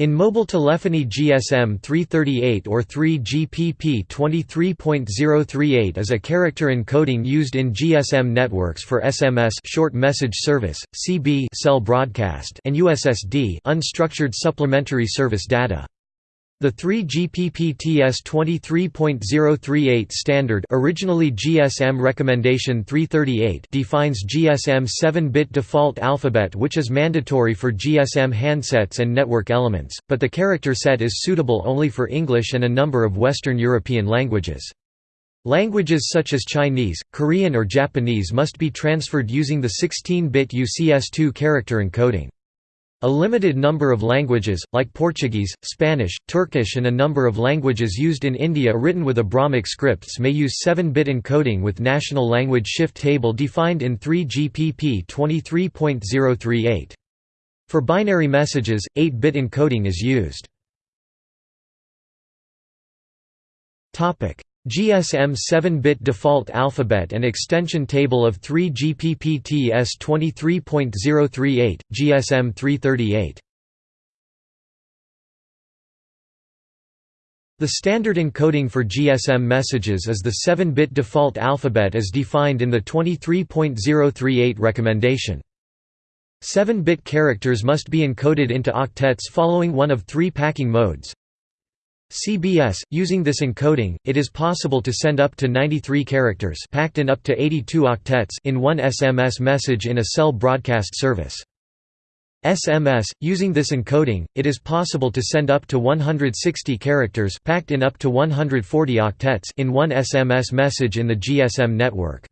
In mobile telephony GSM 338 or 3GPP 23.038 is a character encoding used in GSM networks for SMS short message service, CB cell broadcast and USSD unstructured supplementary service data. The 3GPP-TS 23.038 standard originally GSM Recommendation 338 defines GSM 7-bit default alphabet which is mandatory for GSM handsets and network elements, but the character set is suitable only for English and a number of Western European languages. Languages such as Chinese, Korean or Japanese must be transferred using the 16-bit UCS2 character encoding. A limited number of languages, like Portuguese, Spanish, Turkish and a number of languages used in India written with Brahmic scripts may use 7-bit encoding with National Language Shift Table defined in 3GPP 23.038. For binary messages, 8-bit encoding is used. GSM 7-bit default alphabet and extension table of 3 GPPTS 23.038, GSM 338. The standard encoding for GSM messages is the 7-bit default alphabet as defined in the 23.038 recommendation. 7-bit characters must be encoded into octets following one of three packing modes, CBS. Using this encoding, it is possible to send up to 93 characters packed in up to 82 octets in one SMS message in a cell broadcast service. SMS. Using this encoding, it is possible to send up to 160 characters packed in up to 140 octets in one SMS message in the GSM network.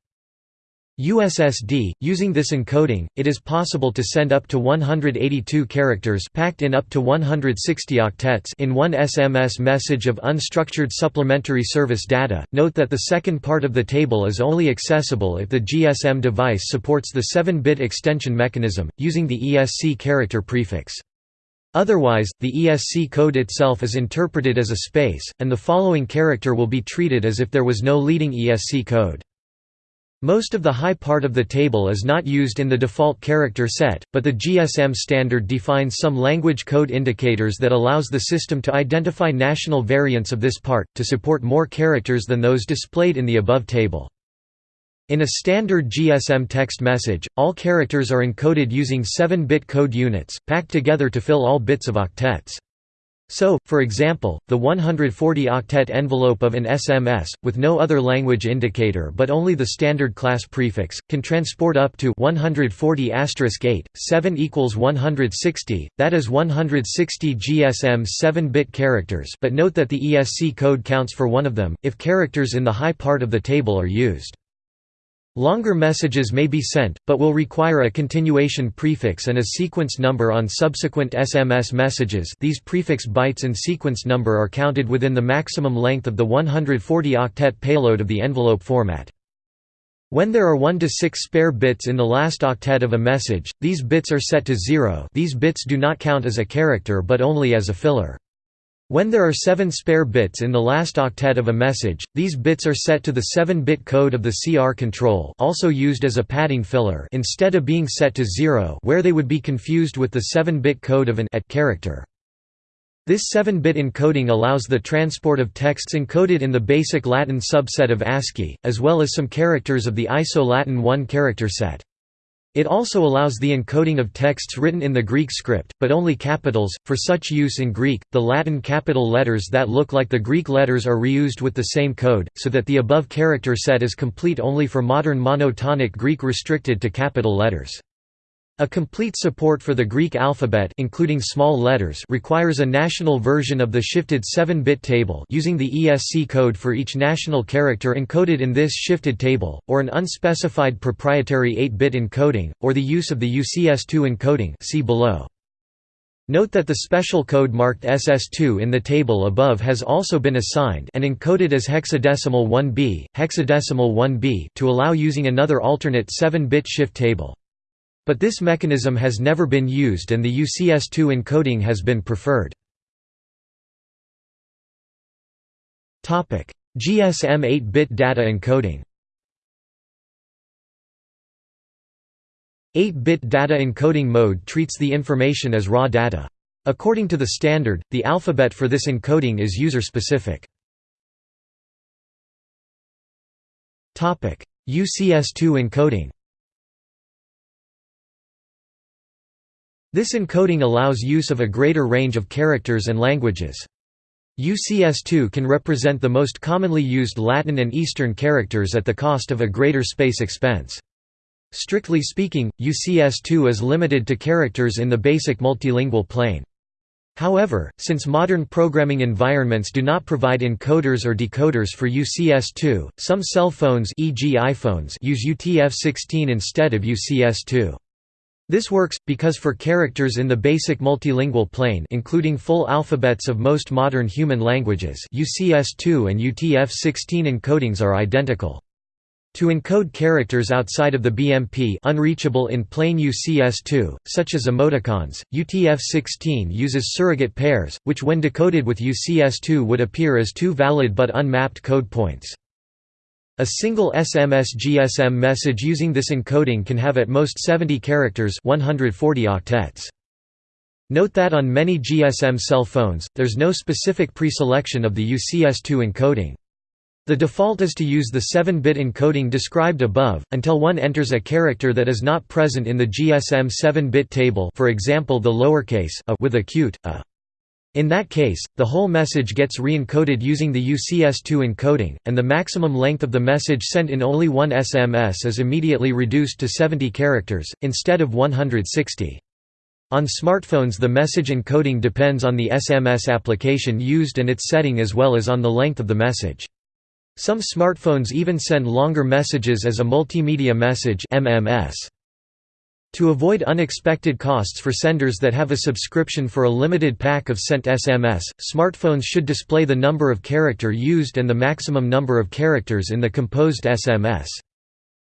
USSD, using this encoding, it is possible to send up to 182 characters packed in up to 160 octets in one SMS message of unstructured supplementary service data. Note that the second part of the table is only accessible if the GSM device supports the 7-bit extension mechanism, using the ESC character prefix. Otherwise, the ESC code itself is interpreted as a space, and the following character will be treated as if there was no leading ESC code. Most of the high part of the table is not used in the default character set, but the GSM standard defines some language code indicators that allows the system to identify national variants of this part, to support more characters than those displayed in the above table. In a standard GSM text message, all characters are encoded using 7-bit code units, packed together to fill all bits of octets. So, for example, the 140-octet envelope of an SMS, with no other language indicator but only the standard class prefix, can transport up to 140 8, 7 equals 160, that is 160 GSM 7-bit characters but note that the ESC code counts for one of them, if characters in the high part of the table are used. Longer messages may be sent, but will require a continuation prefix and a sequence number on subsequent SMS messages these prefix bytes and sequence number are counted within the maximum length of the 140-octet payload of the envelope format. When there are 1 to 6 spare bits in the last octet of a message, these bits are set to 0 these bits do not count as a character but only as a filler. When there are 7 spare bits in the last octet of a message, these bits are set to the 7-bit code of the CR control also used as a padding filler instead of being set to 0 where they would be confused with the 7-bit code of an at character. This 7-bit encoding allows the transport of texts encoded in the basic Latin subset of ASCII, as well as some characters of the ISO Latin 1 character set. It also allows the encoding of texts written in the Greek script, but only capitals. For such use in Greek, the Latin capital letters that look like the Greek letters are reused with the same code, so that the above character set is complete only for modern monotonic Greek restricted to capital letters. A complete support for the Greek alphabet including small letters requires a national version of the shifted 7-bit table using the ESC code for each national character encoded in this shifted table, or an unspecified proprietary 8-bit encoding, or the use of the UCS2 encoding see below. Note that the special code marked SS2 in the table above has also been assigned and encoded as hexadecimal 1b, hexadecimal 1b to allow using another alternate 7-bit shift table. But this mechanism has never been used and the UCS2 encoding has been preferred. GSM 8-bit data encoding 8-bit data encoding mode treats the information as raw data. According to the standard, the alphabet for this encoding is user-specific. UCS2 encoding This encoding allows use of a greater range of characters and languages. UCS2 can represent the most commonly used Latin and Eastern characters at the cost of a greater space expense. Strictly speaking, UCS2 is limited to characters in the basic multilingual plane. However, since modern programming environments do not provide encoders or decoders for UCS2, some cell phones e.g. iPhones use UTF-16 instead of UCS2. This works, because for characters in the basic multilingual plane including full alphabets of most modern human languages UCS2 and UTF-16 encodings are identical. To encode characters outside of the BMP unreachable in plain UCS2, such as emoticons, UTF-16 uses surrogate pairs, which when decoded with UCS2 would appear as two valid but unmapped code points. A single SMS-GSM message using this encoding can have at most 70 characters 140 octets. Note that on many GSM cell phones, there's no specific pre-selection of the UCS2 encoding. The default is to use the 7-bit encoding described above, until one enters a character that is not present in the GSM 7-bit table for example the lowercase a with acute, a. In that case, the whole message gets re-encoded using the UCS2 encoding, and the maximum length of the message sent in only one SMS is immediately reduced to 70 characters, instead of 160. On smartphones the message encoding depends on the SMS application used and its setting as well as on the length of the message. Some smartphones even send longer messages as a multimedia message MMS. To avoid unexpected costs for senders that have a subscription for a limited pack of sent SMS, smartphones should display the number of character used and the maximum number of characters in the composed SMS.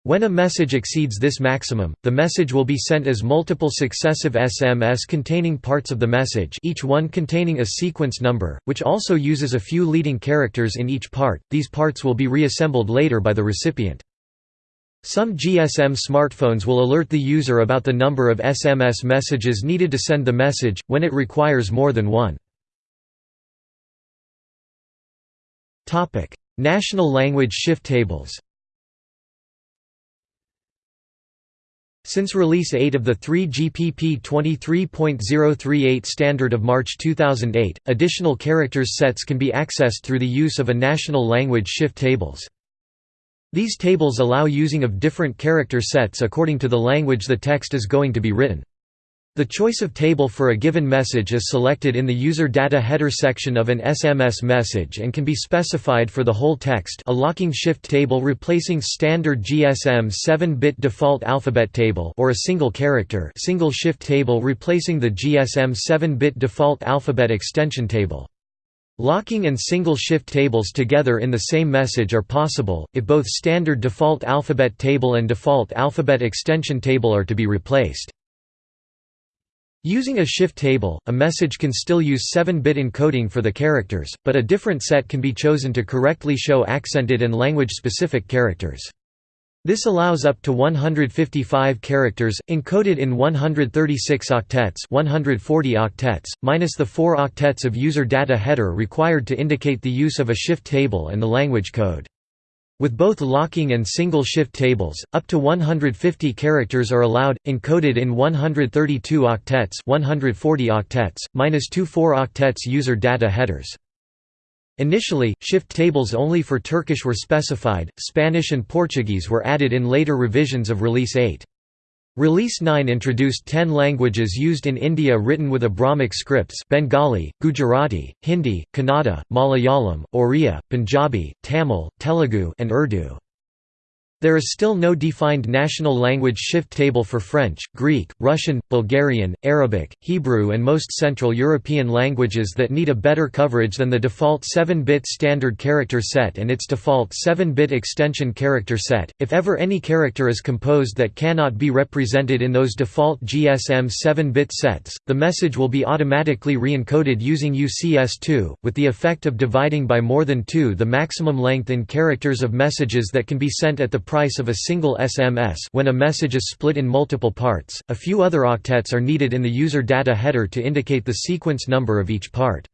When a message exceeds this maximum, the message will be sent as multiple successive SMS containing parts of the message each one containing a sequence number, which also uses a few leading characters in each part, these parts will be reassembled later by the recipient. Some GSM smartphones will alert the user about the number of SMS messages needed to send the message, when it requires more than one. National language shift tables Since Release 8 of the 3GPP 23.038 standard of March 2008, additional characters sets can be accessed through the use of a national language shift tables. These tables allow using of different character sets according to the language the text is going to be written. The choice of table for a given message is selected in the user data header section of an SMS message and can be specified for the whole text a locking shift table replacing standard GSM 7-bit default alphabet table or a single character single shift table replacing the GSM 7-bit default alphabet extension table. Locking and single shift tables together in the same message are possible, if both standard default alphabet table and default alphabet extension table are to be replaced. Using a shift table, a message can still use 7-bit encoding for the characters, but a different set can be chosen to correctly show accented and language-specific characters. This allows up to 155 characters, encoded in 136 octets 140 octets, minus the 4 octets of user data header required to indicate the use of a shift table and the language code. With both locking and single shift tables, up to 150 characters are allowed, encoded in 132 octets 140 octets, minus two 4 octets user data headers. Initially, shift tables only for Turkish were specified, Spanish and Portuguese were added in later revisions of Release 8. Release 9 introduced 10 languages used in India written with Brahmic scripts Bengali, Gujarati, Hindi, Kannada, Malayalam, Oriya, Punjabi, Tamil, Telugu and Urdu. There is still no defined national language shift table for French, Greek, Russian, Bulgarian, Arabic, Hebrew and most Central European languages that need a better coverage than the default 7-bit standard character set and its default 7-bit extension character set. If ever any character is composed that cannot be represented in those default GSM 7-bit sets, the message will be automatically re-encoded using UCS2, with the effect of dividing by more than 2 the maximum length in characters of messages that can be sent at the price of a single SMS when a message is split in multiple parts. A few other octets are needed in the user data header to indicate the sequence number of each part.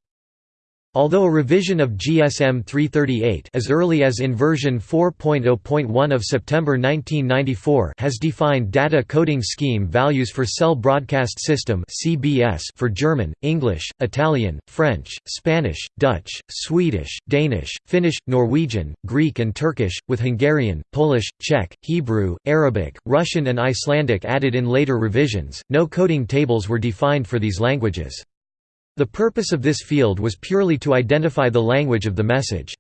Although a revision of GSM 338 as early as in version 4.0.1 of September 1994 has defined data coding scheme values for Cell Broadcast System (CBS) for German, English, Italian, French, Spanish, Dutch, Swedish, Danish, Finnish, Norwegian, Greek and Turkish, with Hungarian, Polish, Czech, Hebrew, Arabic, Russian and Icelandic added in later revisions. No coding tables were defined for these languages. The purpose of this field was purely to identify the language of the message.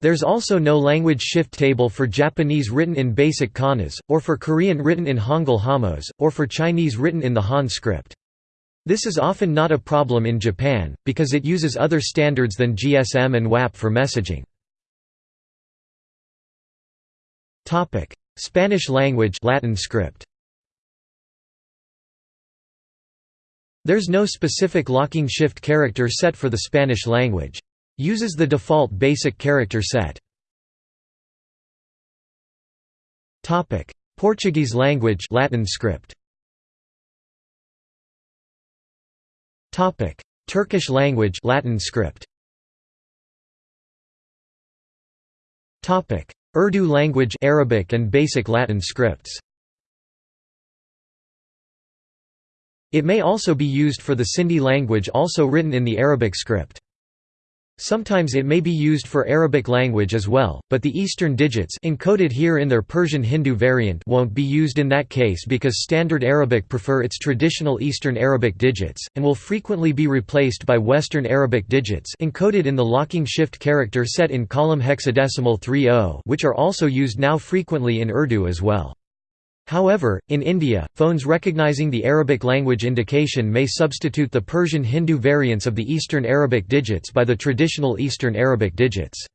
There's also no language shift table for Japanese written in basic kanas, or for Korean written in Hangul jamos, or for Chinese written in the Han script. This is often not a problem in Japan, because it uses other standards than GSM and WAP for messaging. Spanish language Latin script There's no specific locking shift character set for the Spanish language. Uses the default basic character set. Portuguese language Latin script. Turkish language Latin script. Urdu language Arabic and basic Latin scripts. It may also be used for the Sindhi language also written in the Arabic script. Sometimes it may be used for Arabic language as well, but the Eastern digits encoded here in their Persian Hindu variant won't be used in that case because Standard Arabic prefer its traditional Eastern Arabic digits, and will frequently be replaced by Western Arabic digits encoded in the locking shift character set in column hexadecimal 3 which are also used now frequently in Urdu as well. However, in India, phones recognizing the Arabic language indication may substitute the Persian Hindu variants of the Eastern Arabic digits by the traditional Eastern Arabic digits.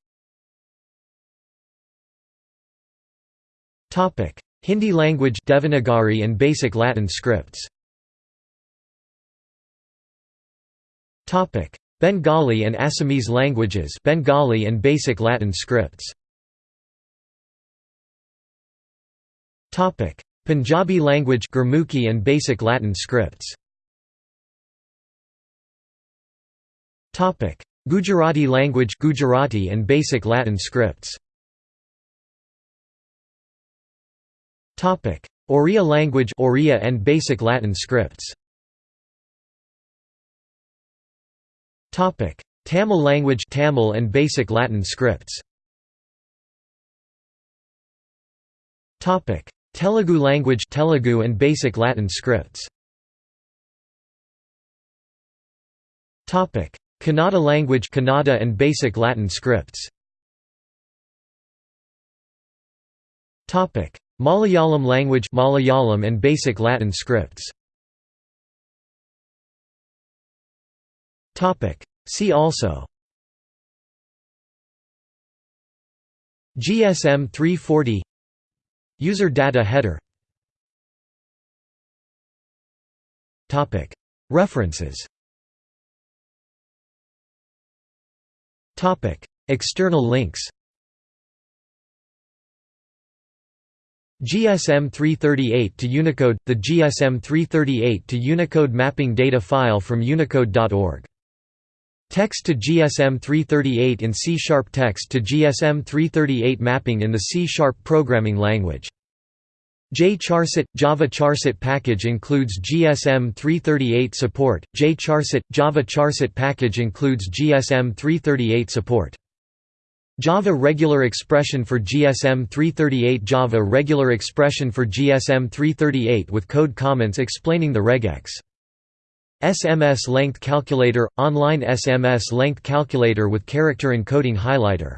Hindi language Devanagari and basic Latin scripts. Bengali and Assamese languages Bengali and basic Latin scripts Topic: Punjabi language Gurmukhi and basic Latin scripts. Topic: Gujarati language Gujarati and basic Latin scripts. Topic: Oriya language Oriya and basic Latin scripts. Topic: Tamil language Tamil and basic Latin scripts. Topic: Telugu language Telugu and basic Latin scripts. Topic: Kannada language Kannada and basic Latin scripts. Topic: Malayalam language Malayalam and basic Latin scripts. Topic: See also GSM 340 User data header. References. External links. GSM 338 to Unicode – The GSM 338 to Unicode mapping data file from unicode.org. Text to GSM 338 in C-sharp Text to GSM 338 mapping in the C-sharp programming language. JCharset – Java Charset package includes GSM 338 support, JCharset – Java Charset package includes GSM 338 support. Java regular expression for GSM 338 Java regular expression for GSM 338 with code comments explaining the regex. SMS length calculator – online SMS length calculator with character encoding highlighter